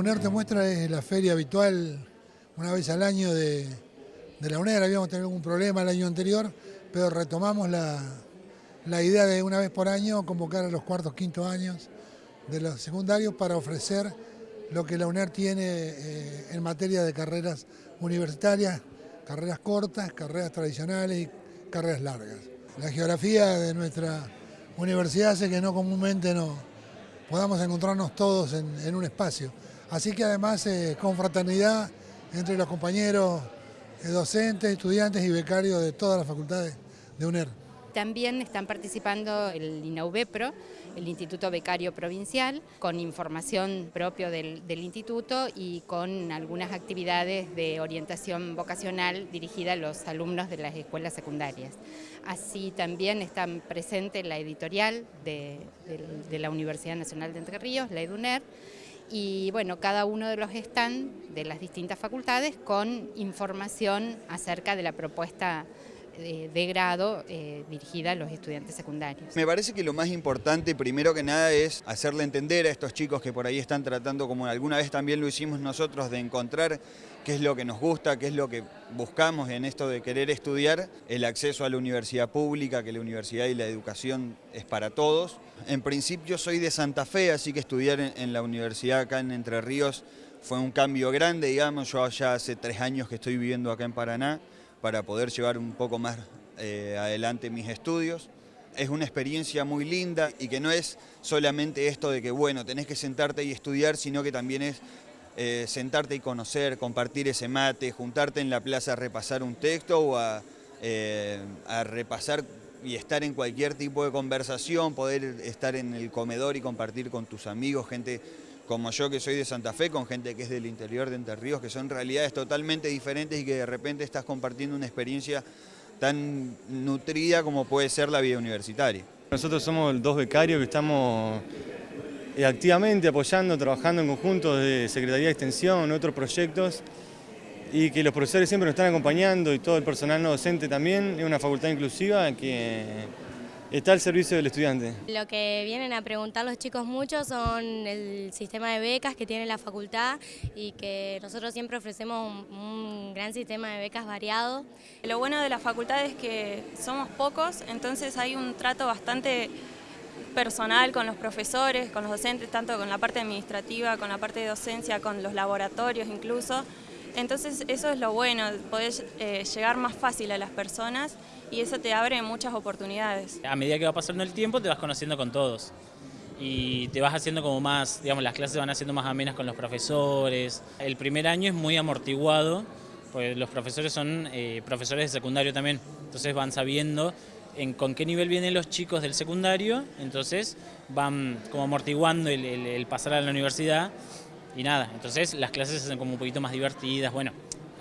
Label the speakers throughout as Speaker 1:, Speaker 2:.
Speaker 1: UNER te muestra es la feria habitual una vez al año de, la UNER. Habíamos tenido algún problema el año anterior, pero retomamos la, idea de una vez por año convocar a los cuartos, quintos años de los secundarios para ofrecer lo que la UNER tiene eh, en materia de carreras universitarias, carreras cortas, carreras tradicionales y carreras largas. La geografía de nuestra universidad hace que no comúnmente no podamos encontrarnos todos en, un espacio. Así que además eh, con fraternidad entre los compañeros eh, docentes, estudiantes y becarios de todas las facultades de UNER.
Speaker 2: También están participando el INAUBEPRO, el Instituto Becario Provincial, con información propio del, instituto y con algunas actividades de orientación vocacional dirigida a los alumnos de las escuelas secundarias. Así también están presentes la editorial de, de la Universidad Nacional de Entre Ríos, la EDUNER, y bueno, cada uno de los están de las distintas facultades con información acerca de la propuesta de, grado eh, dirigida a los estudiantes secundarios.
Speaker 3: Me parece que lo más importante, primero que nada, es hacerle entender a estos chicos que por ahí están tratando, como alguna vez también lo hicimos nosotros, de encontrar qué es lo que nos gusta, qué es lo que buscamos en esto de querer estudiar, el acceso a la universidad pública, que la universidad y la educación es para todos. En principio soy de Santa Fe, así que estudiar en la universidad acá en Entre Ríos fue un cambio grande, digamos, yo ya hace tres años que estoy viviendo acá en Paraná, para poder llevar un poco más eh, adelante mis estudios. Es una experiencia muy linda y que no es solamente esto de que, bueno, tenés que sentarte y estudiar, sino que también es eh, sentarte y conocer, compartir ese mate, juntarte en la plaza a repasar un texto o eh, a repasar y estar en cualquier tipo de conversación, poder estar en el comedor y compartir con tus amigos, gente como yo que soy de Santa Fe, con gente que es del interior de Entre Ríos, que son realidades totalmente diferentes y que de repente estás compartiendo una experiencia tan nutrida como puede ser la vida universitaria.
Speaker 4: Nosotros somos dos becarios que estamos eh, activamente apoyando, trabajando en conjunto de Secretaría de Extensión, otros proyectos, y que los profesores siempre nos están acompañando y todo el personal no docente también. Es una facultad inclusiva que está al servicio del estudiante.
Speaker 5: Lo que vienen a preguntar los chicos mucho son el sistema de becas que tiene la facultad y que nosotros siempre ofrecemos un, gran sistema de becas variado.
Speaker 6: Lo bueno de la facultad es que somos pocos, entonces hay un trato bastante personal con los profesores, con los docentes, tanto con la parte administrativa, con la parte de docencia, con los laboratorios incluso. Entonces eso es lo bueno, poder eh, llegar más fácil a las personas y eso te abre muchas oportunidades.
Speaker 7: A medida que va pasando el tiempo te vas conociendo con todos y te vas haciendo como más, digamos, las clases van haciendo más amenas con los profesores. El primer año es muy amortiguado, pues los profesores son eh, profesores de secundario también, entonces van sabiendo en con qué nivel vienen los chicos del secundario, entonces van como amortiguando el pasar a la universidad y nada, entonces las clases se hacen como un poquito más divertidas, bueno,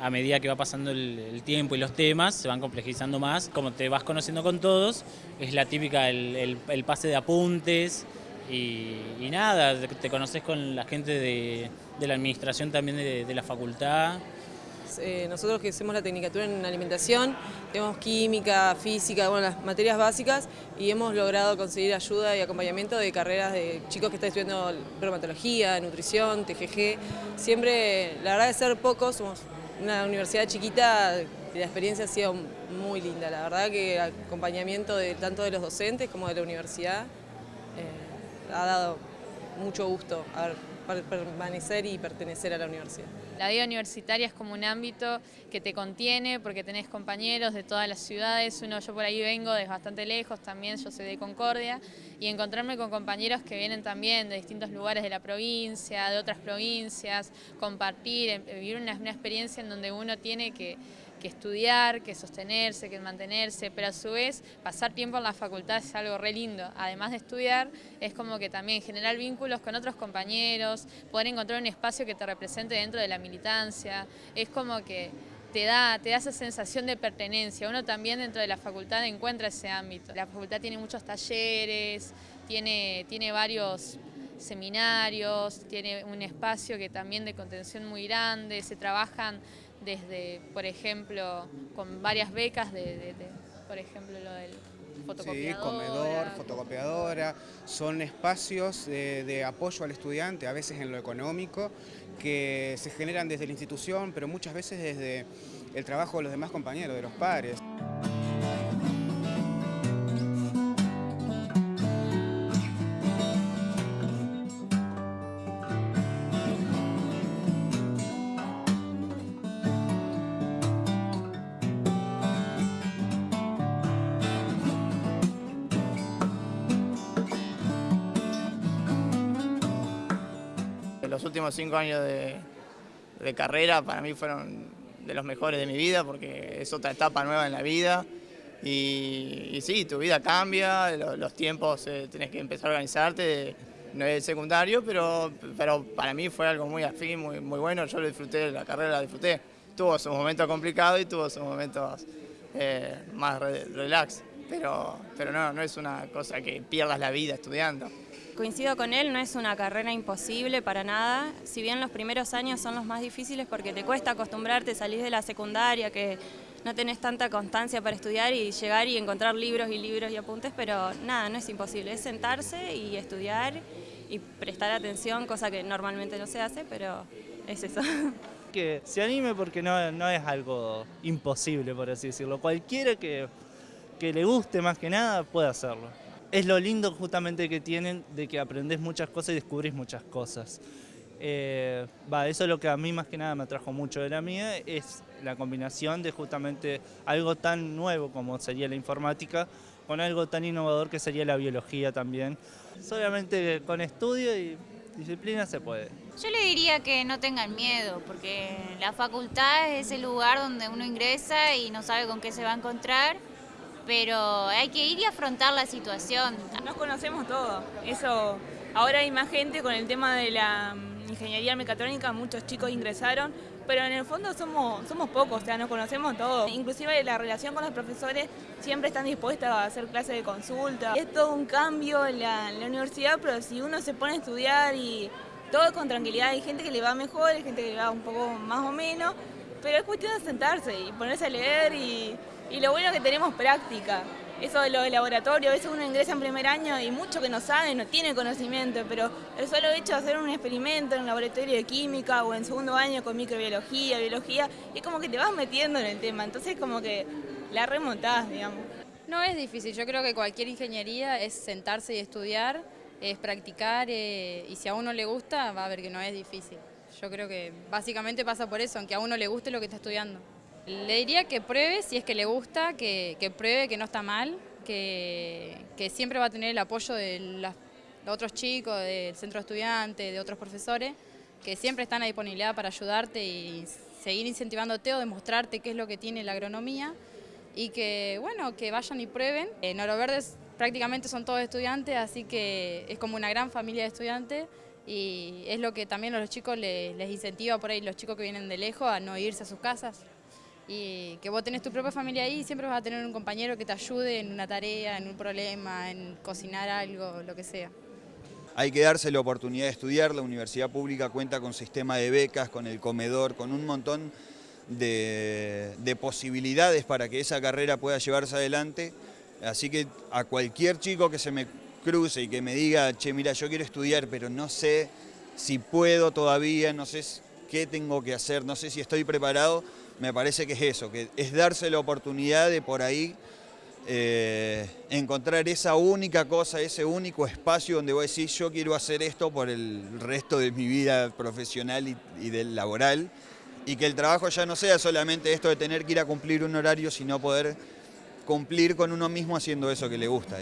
Speaker 7: a medida que va pasando el, tiempo y los temas se van complejizando más, como te vas conociendo con todos, es la típica el, pase de apuntes y, nada, te conoces con la gente de, la administración también de la facultad,
Speaker 8: eh, nosotros que hacemos la tecnicatura en alimentación, tenemos química, física, bueno, las materias básicas y hemos logrado conseguir ayuda y acompañamiento de carreras de chicos que están estudiando bromatología, nutrición, TGG. Siempre, la verdad de ser pocos, somos una universidad chiquita la experiencia ha sido muy linda. La verdad que el acompañamiento de, tanto de los docentes como de la universidad eh, ha dado mucho gusto permanecer y pertenecer a la universidad.
Speaker 9: La vida universitaria es como un ámbito que te contiene porque tenés compañeros de todas las ciudades, uno yo por ahí vengo desde bastante lejos, también yo soy de Concordia, y encontrarme con compañeros que vienen también de distintos lugares de la provincia, de otras provincias, compartir, eh, vivir una experiencia en donde uno tiene que que estudiar, que sostenerse, que mantenerse, pero a su vez pasar tiempo en la facultad es algo re lindo. Además de estudiar, es como que también generar vínculos con otros compañeros, poder encontrar un espacio que te represente dentro de la militancia, es como que te da, te da esa sensación de pertenencia. Uno también dentro de la facultad encuentra ese ámbito. La facultad tiene muchos talleres, tiene, tiene varios seminarios, tiene un espacio que también de contención muy grande, se trabajan desde, por ejemplo, con varias becas, de, por ejemplo, lo del fotocopiadora.
Speaker 10: Sí, comedor, fotocopiadora, son espacios de, de apoyo al estudiante, a veces en lo económico, que se generan desde la institución, pero muchas veces desde el trabajo de los demás compañeros, de los padres.
Speaker 11: Los últimos cinco años de, carrera para mí fueron de los mejores de mi vida porque es otra etapa nueva en la vida y, sí, tu vida cambia, lo- los tiempos eh, tenés que empezar a organizarte, no es secundario, pero, pero para mí fue algo muy afín, muy, muy bueno, yo lo disfruté, la carrera la disfruté. Tuvo sus momentos complicados y tuvo sus momentos eh, más re- relax, pero, pero no, no es una cosa que pierdas la vida estudiando.
Speaker 6: Coincido con él, no es una carrera imposible para nada. Si bien los primeros años son los más difíciles porque te cuesta acostumbrarte, salís de la secundaria, que no tenés tanta constancia para estudiar y llegar y encontrar libros y libros y apuntes, pero nada, no es imposible. Es sentarse y estudiar y prestar atención, cosa que normalmente no se hace, pero es eso.
Speaker 12: que se anime porque no, no es algo imposible, por así decirlo. Cualquiera que, que le guste más que nada puede hacerlo. Es lo lindo justamente que tienen de que aprendés muchas cosas y descubrís muchas cosas. Eh, va, eso es lo que a mí más que nada me atrajo mucho de la mía, es la combinación de justamente algo tan nuevo como sería la informática con algo tan innovador que sería la biología también. Solamente con estudio y disciplina se puede.
Speaker 13: Yo le diría que no tengan miedo, porque la facultad es el lugar donde uno ingresa y no sabe con qué se va a encontrar, pero hay que ir y afrontar la situación.
Speaker 14: Nos conocemos todos. Eso, ahora hay más gente con el tema de la mm, ingeniería mecatrónica, muchos chicos ingresaron, pero en el fondo somos, somos pocos, o sea, nos conocemos todos. Inclusive la relación con los profesores siempre están dispuestos a hacer clases de consulta. Es todo un cambio en la, en la universidad, pero si uno se pone a estudiar y todo con tranquilidad, hay gente que le va mejor, hay gente que le va un poco más o menos, pero es cuestión de sentarse y ponerse a leer y, y lo bueno es que tenemos práctica. Eso de lo de laboratorio, a veces uno ingresa en primer año y mucho que no sabe, no tiene conocimiento, pero el solo hecho de hacer un experimento en un laboratorio de química o en segundo año con microbiología, biología, es como que te vas metiendo en el tema, entonces como que la remontás, digamos.
Speaker 15: No es difícil, yo creo que cualquier ingeniería es sentarse y estudiar, es practicar eh, y si a uno le gusta va a ver que no es difícil. Yo creo que básicamente pasa por eso, aunque a uno le guste lo que está estudiando. Le diría que pruebe si es que le gusta, que, pruebe que no está mal, que, siempre va a tener el apoyo de las- otros chicos, del centro de estudiantes, de otros profesores, que siempre están a disponibilidad para ayudarte y seguir incentivándote o demostrarte qué es lo que tiene la agronomía y que, bueno, que vayan y prueben. En Oro prácticamente son todos estudiantes, así que es como una gran familia de estudiantes y es lo que también a los chicos les incentiva por ahí, los chicos que vienen de lejos, a no irse a sus casas. Y que vos tenés tu propia familia ahí y siempre vas a tener un compañero que te ayude en una tarea, en un problema, en cocinar algo, lo que sea.
Speaker 3: Hay que darse la oportunidad de estudiar, la universidad pública cuenta con sistema de becas, con el comedor, con un montón de, de posibilidades para que esa carrera pueda llevarse adelante. Así que a cualquier chico que se me cruce y que me diga, che, mira, yo quiero estudiar, pero no sé si puedo todavía, no sé qué tengo que hacer, no sé si estoy preparado, me parece que es eso, que es darse la oportunidad de por ahí eh, encontrar esa única cosa, ese único espacio donde voy a decir yo quiero hacer esto por el resto de mi vida profesional y, y del laboral y que el trabajo ya no sea solamente esto de tener que ir a cumplir un horario, sino poder cumplir con uno mismo haciendo eso que le gusta.